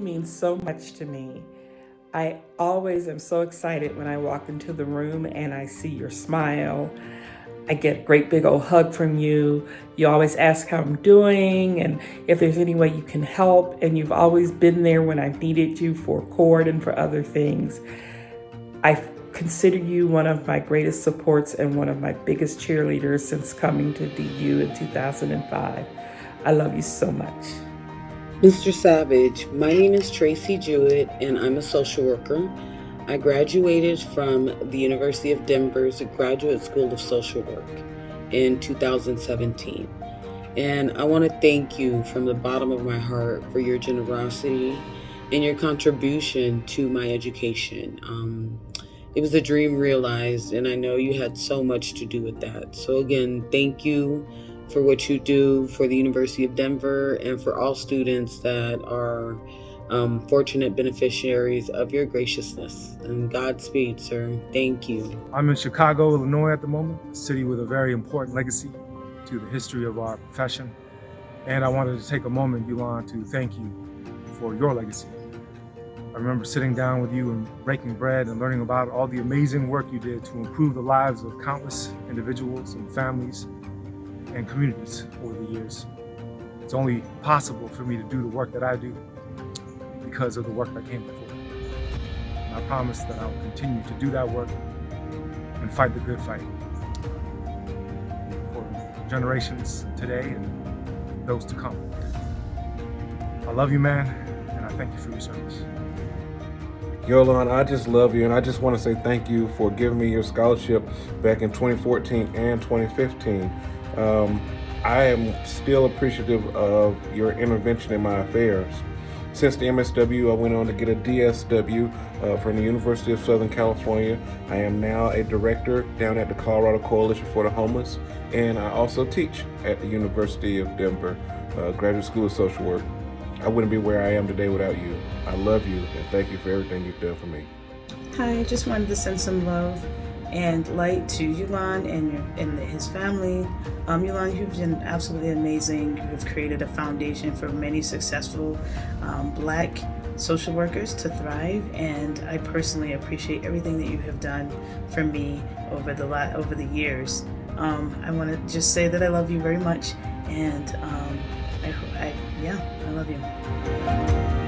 means so much to me. I always am so excited when I walk into the room and I see your smile. I get a great big old hug from you. You always ask how I'm doing and if there's any way you can help. And you've always been there when I've needed you for court and for other things. I consider you one of my greatest supports and one of my biggest cheerleaders since coming to DU in 2005. I love you so much. Mr. Savage, my name is Tracy Jewett and I'm a social worker. I graduated from the University of Denver's Graduate School of Social Work in 2017. And I want to thank you from the bottom of my heart for your generosity and your contribution to my education. Um, it was a dream realized, and I know you had so much to do with that. So, again, thank you for what you do for the University of Denver and for all students that are um, fortunate beneficiaries of your graciousness. And Godspeed, sir. Thank you. I'm in Chicago, Illinois at the moment, a city with a very important legacy to the history of our profession. And I wanted to take a moment, Yulon, to thank you for your legacy. I remember sitting down with you and breaking bread and learning about all the amazing work you did to improve the lives of countless individuals and families and communities over the years. It's only possible for me to do the work that I do because of the work that came before. And I promise that I will continue to do that work and fight the good fight for generations today and those to come. I love you, man, and I thank you for your service. Yulon, I just love you, and I just want to say thank you for giving me your scholarship back in 2014 and 2015. Um, I am still appreciative of your intervention in my affairs. Since the MSW, I went on to get a DSW uh, from the University of Southern California. I am now a director down at the Colorado Coalition for the Homeless, and I also teach at the University of Denver uh, Graduate School of Social Work. I wouldn't be where I am today without you. I love you, and thank you for everything you've done for me. Hi, I just wanted to send some love and light to Yulon and, your, and his family. Um, Yulon, you've been absolutely amazing. You've created a foundation for many successful um, black social workers to thrive and I personally appreciate everything that you have done for me over the over the years. Um, I want to just say that I love you very much and um, I, I, yeah, I love you.